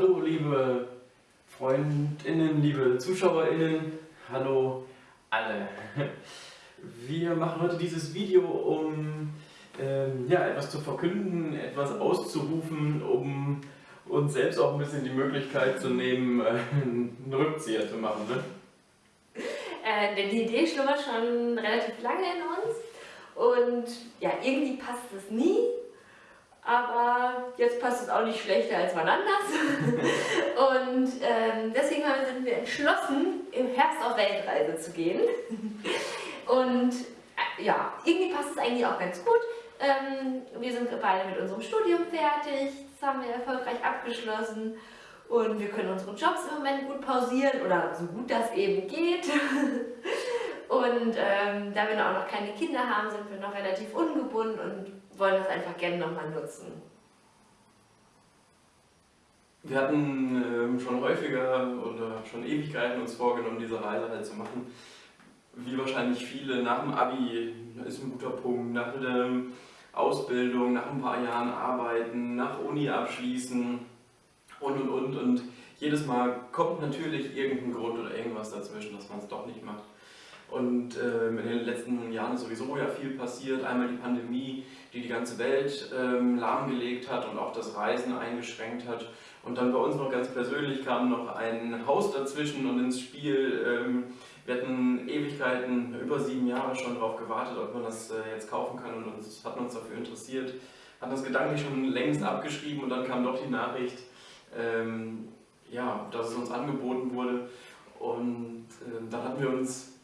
Hallo liebe Freundinnen, liebe Zuschauerinnen, hallo alle. Wir machen heute dieses Video, um ähm, ja, etwas zu verkünden, etwas auszurufen, um uns selbst auch ein bisschen die Möglichkeit zu nehmen, äh, einen Rückzieher zu machen. Ne? Äh, denn die Idee schlummert schon relativ lange in uns und ja, irgendwie passt es nie, aber jetzt passt es auch nicht schlechter als wann anders. und ähm, deswegen sind wir entschlossen, im Herbst auf Weltreise zu gehen. und äh, ja, irgendwie passt es eigentlich auch ganz gut. Ähm, wir sind beide mit unserem Studium fertig, das haben wir erfolgreich abgeschlossen und wir können unsere Jobs im Moment gut pausieren oder so gut das eben geht. und ähm, da wir auch noch keine Kinder haben, sind wir noch relativ ungebunden und wollen das einfach gerne nochmal nutzen. Wir hatten ähm, schon häufiger oder schon Ewigkeiten uns vorgenommen, diese Reise halt zu machen. Wie wahrscheinlich viele nach dem Abi ist ein guter Punkt, nach der Ausbildung, nach ein paar Jahren arbeiten, nach Uni abschließen und und und. Und jedes Mal kommt natürlich irgendein Grund oder irgendwas dazwischen, dass man es doch nicht macht. Und ähm, in den letzten Jahren ist sowieso ja viel passiert. Einmal die Pandemie, die die ganze Welt ähm, lahmgelegt hat und auch das Reisen eingeschränkt hat. Und dann bei uns noch ganz persönlich kam noch ein Haus dazwischen und ins Spiel. Ähm, wir hatten Ewigkeiten, über sieben Jahre schon darauf gewartet, ob man das äh, jetzt kaufen kann und uns, hatten uns dafür interessiert. Hatten das gedanklich schon längst abgeschrieben und dann kam doch die Nachricht, ähm, ja, dass es uns angeboten wurde. Und äh, dann hatten wir uns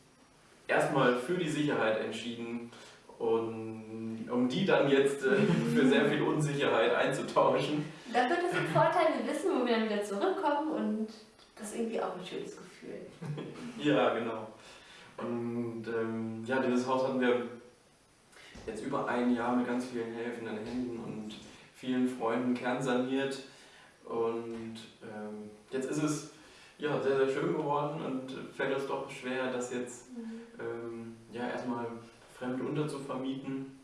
erstmal für die Sicherheit entschieden und um die dann jetzt äh, für sehr viel Unsicherheit einzutauschen. Da wird es ein Vorteil, wir wissen, wo wir dann wieder zurückkommen und das ist irgendwie auch ein schönes Gefühl. ja, genau. Und ähm, ja, dieses Haus hatten wir jetzt über ein Jahr mit ganz vielen helfenden Händen und vielen Freunden kernsaniert. Und ähm, jetzt ist es ja, sehr, sehr schön geworden und fällt uns doch schwer, das jetzt mhm. ähm, ja, erstmal fremd unterzuvermieten.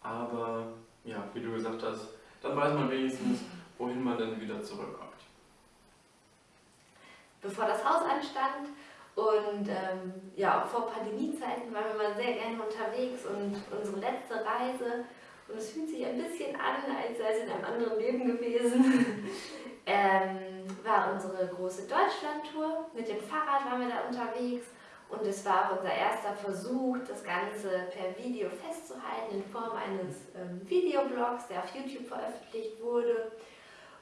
Aber ja, wie du gesagt hast, dann weiß man wenigstens, wohin man dann wieder zurückkommt. Bevor das Haus anstand und ähm, ja, auch vor Pandemiezeiten waren wir mal sehr gerne unterwegs und unsere letzte Reise und es fühlt sich ein bisschen an, als sei es in einem anderen Leben gewesen, ähm, war unsere große Deutschlandtour. Mit dem Fahrrad waren wir da unterwegs und es war auch unser erster Versuch, das Ganze per Video festzuhalten in Form eines ähm, Videoblogs, der auf YouTube veröffentlicht wurde.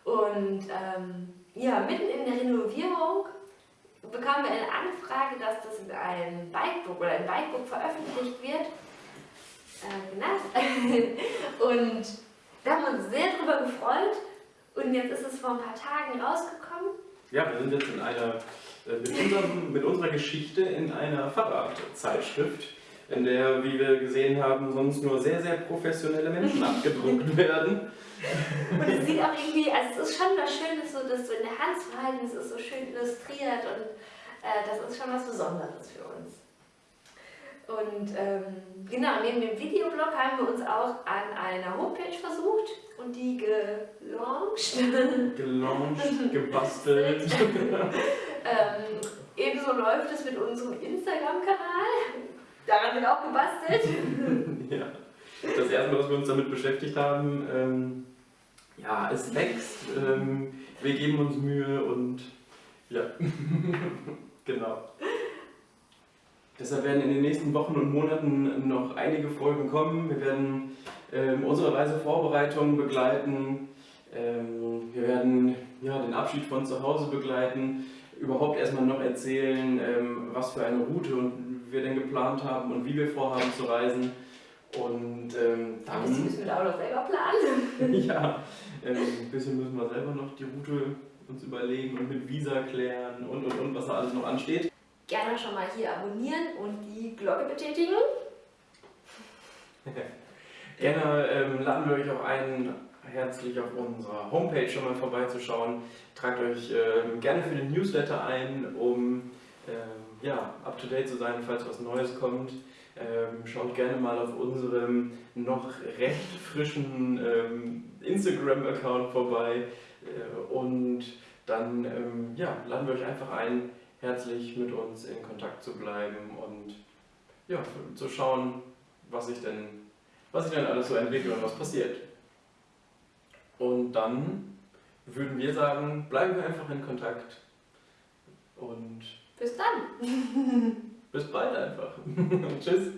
Und ähm, ja, mitten in der Renovierung bekamen wir eine Anfrage, dass das in einem Bikebook oder im Bikebook veröffentlicht wird. Äh, genau. und da haben wir uns sehr darüber gefreut. Und jetzt ist es vor ein paar Tagen rausgekommen. Ja, wir sind jetzt in einer äh, mit, unserem, mit unserer Geschichte in einer Fahrradzeitschrift, in der, wie wir gesehen haben, sonst nur sehr, sehr professionelle Menschen abgedruckt werden. Und es sieht auch irgendwie, also es ist schon was Schönes, so das so in der Hand zu halten, es ist so schön illustriert und äh, das ist schon was Besonderes für uns. Und ähm, genau, neben dem Videoblog haben wir uns auch an einer Homepage versucht und die gelauncht. Gelauncht, gebastelt. ähm, ebenso läuft es mit unserem Instagram-Kanal. Daran wird auch gebastelt. ja. Das erste Mal, was wir uns damit beschäftigt haben, ähm, ja, es wächst, ähm, wir geben uns Mühe und ja, genau. Deshalb werden in den nächsten Wochen und Monaten noch einige Folgen kommen. Wir werden ähm, unsere Reisevorbereitungen begleiten. Ähm, wir werden ja, den Abschied von zu Hause begleiten. Überhaupt erstmal noch erzählen, ähm, was für eine Route wir denn geplant haben und wie wir vorhaben zu reisen. Und ähm, dann. Das müssen wir da auch noch selber planen. ja, ähm, ein bisschen müssen wir selber noch die Route uns überlegen und mit Visa klären und und und, was da alles noch ansteht gerne schon mal hier abonnieren und die Glocke betätigen. gerne ähm, laden wir euch auch ein, herzlich auf unserer Homepage schon mal vorbeizuschauen. Tragt euch ähm, gerne für den Newsletter ein, um ähm, ja, up to date zu sein, falls was Neues kommt. Ähm, schaut gerne mal auf unserem noch recht frischen ähm, Instagram-Account vorbei. Äh, und dann ähm, ja, laden wir euch einfach ein, herzlich mit uns in Kontakt zu bleiben und ja, zu schauen, was sich denn, was sich denn alles so entwickelt und was passiert. Und dann würden wir sagen, bleiben wir einfach in Kontakt und bis dann. bis bald einfach. Tschüss.